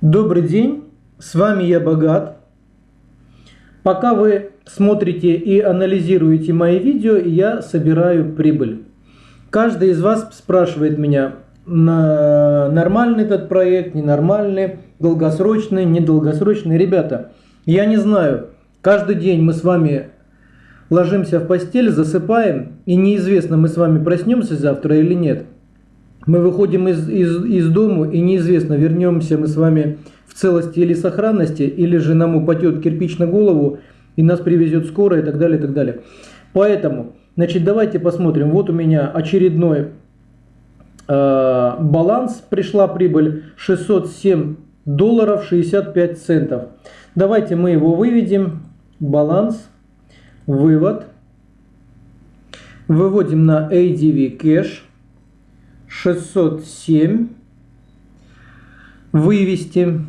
Добрый день, с вами я Богат. Пока вы смотрите и анализируете мои видео, я собираю прибыль. Каждый из вас спрашивает меня, нормальный этот проект, ненормальный, долгосрочный, недолгосрочный. Ребята, я не знаю, каждый день мы с вами ложимся в постель, засыпаем, и неизвестно, мы с вами проснемся завтра или нет. Мы выходим из, из, из дому и неизвестно, вернемся мы с вами в целости или сохранности, или же нам упадет кирпич на голову и нас привезет скоро и так далее, и так далее. Поэтому, значит, давайте посмотрим. Вот у меня очередной э, баланс. Пришла прибыль 607 долларов 65 центов. Давайте мы его выведем. Баланс, вывод. Выводим на ADV Cash. 607 вывести.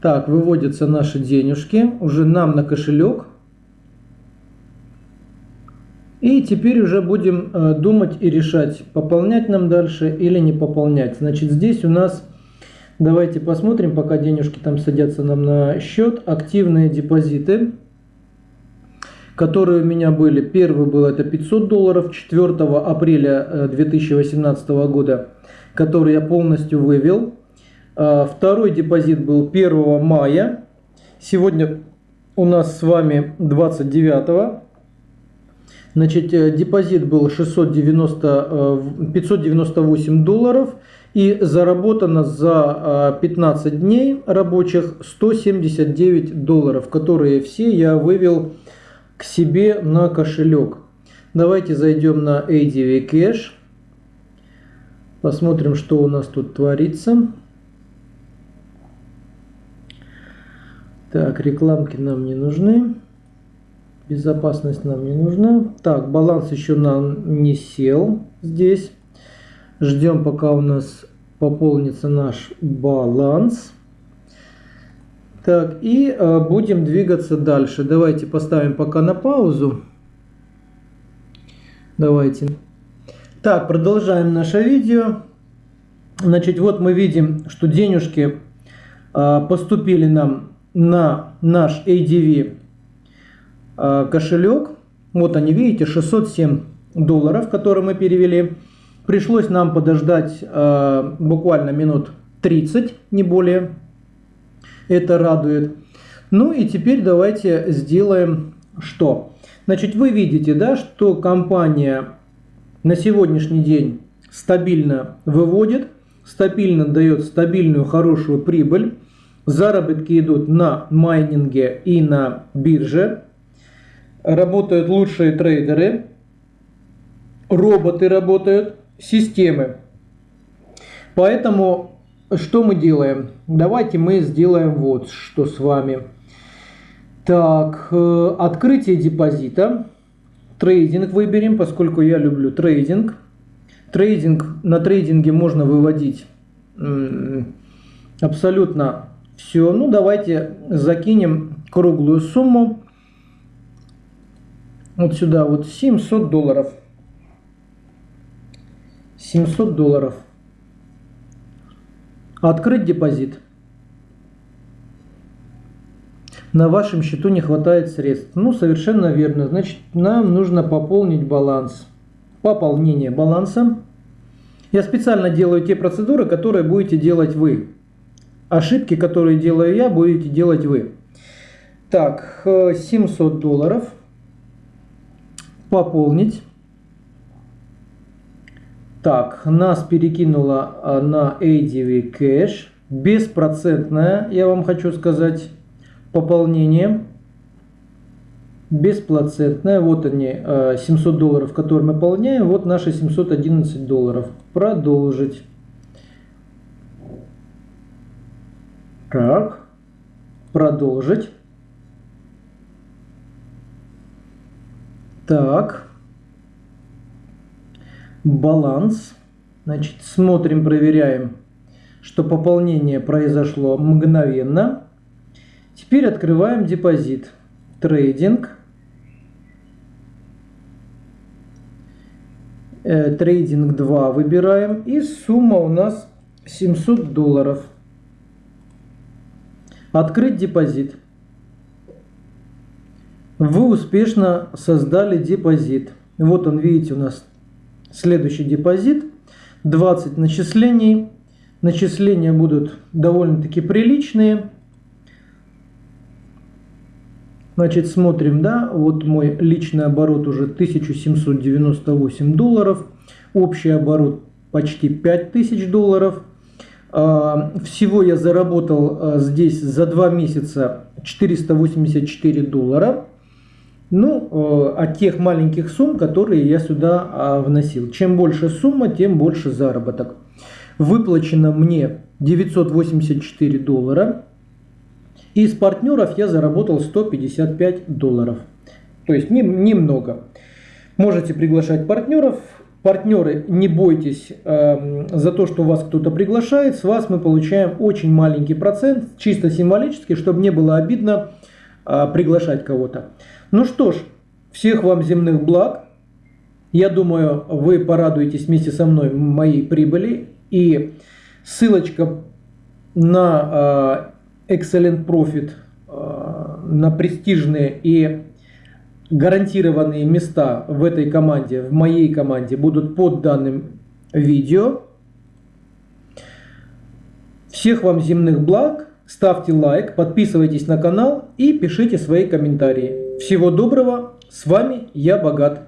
Так, выводятся наши денежки уже нам на кошелек. И теперь уже будем э, думать и решать, пополнять нам дальше или не пополнять. Значит, здесь у нас, давайте посмотрим, пока денежки там садятся нам на счет, активные депозиты которые у меня были. Первый был это 500 долларов 4 апреля 2018 э, года, который я полностью вывел. А, второй депозит был 1 мая. Сегодня у нас с вами 29 Значит, э, депозит был 690, 598 э, долларов и заработано за 15 дней рабочих 179 долларов, которые все я вывел к себе на кошелек. Давайте зайдем на ADV Cash. Посмотрим, что у нас тут творится. Так, рекламки нам не нужны. Безопасность нам не нужна. Так, баланс еще нам не сел здесь. Ждем, пока у нас пополнится наш баланс. Так, и э, будем двигаться дальше. Давайте поставим пока на паузу. Давайте. Так, продолжаем наше видео. Значит, вот мы видим, что денежки э, поступили нам на наш ADV э, кошелек. Вот они, видите, 607 долларов, которые мы перевели. Пришлось нам подождать буквально минут 30, не более. Это радует. Ну и теперь давайте сделаем что? Значит, вы видите, да, что компания на сегодняшний день стабильно выводит, стабильно дает стабильную хорошую прибыль. Заработки идут на майнинге и на бирже. Работают лучшие трейдеры. Роботы работают, системы. Поэтому что мы делаем? Давайте мы сделаем вот что с вами. Так, э, открытие депозита. Трейдинг выберем, поскольку я люблю трейдинг. Трейдинг, на трейдинге можно выводить абсолютно все. Ну, давайте закинем круглую сумму. Вот сюда вот 700 долларов. 700 долларов. Открыть депозит. На вашем счету не хватает средств. Ну, совершенно верно. Значит, нам нужно пополнить баланс. Пополнение баланса. Я специально делаю те процедуры, которые будете делать вы. Ошибки, которые делаю я, будете делать вы. Так, 700 э, долларов. Пополнить. Так, нас перекинуло на ADV Cash. Беспроцентное, я вам хочу сказать, пополнение. Беспроцентное. Вот они, 700 а, долларов, которые мы пополняем. Вот наши 711 долларов. Продолжить. Так, продолжить. Так баланс. Значит, смотрим, проверяем, что пополнение произошло мгновенно. Теперь открываем депозит. Трейдинг. Э, трейдинг 2 выбираем. И сумма у нас 700 долларов. Открыть депозит. Вы успешно создали депозит. Вот он, видите, у нас следующий депозит. 20 начислений. Начисления будут довольно-таки приличные. Значит, смотрим, да, вот мой личный оборот уже 1798 долларов, общий оборот почти 5000 долларов. А, всего я заработал а, здесь за два месяца 484 доллара. Ну, а, от тех маленьких сумм, которые я сюда вносил. Чем больше сумма, тем больше заработок. Выплачено мне 984 доллара. Из партнеров я заработал 155 долларов. То есть немного. Можете приглашать партнеров. Партнеры, не бойтесь э, за то, что вас кто-то приглашает. С вас мы получаем очень маленький процент, чисто символически, чтобы не было обидно э, приглашать кого-то. Ну что ж, всех вам земных благ. Я думаю, вы порадуетесь вместе со мной моей прибыли. И ссылочка на э, Excellent Profit э, на престижные и гарантированные места в этой команде, в моей команде, будут под данным видео. Всех вам земных благ, ставьте лайк, подписывайтесь на канал и пишите свои комментарии. Всего доброго, с вами я Богат.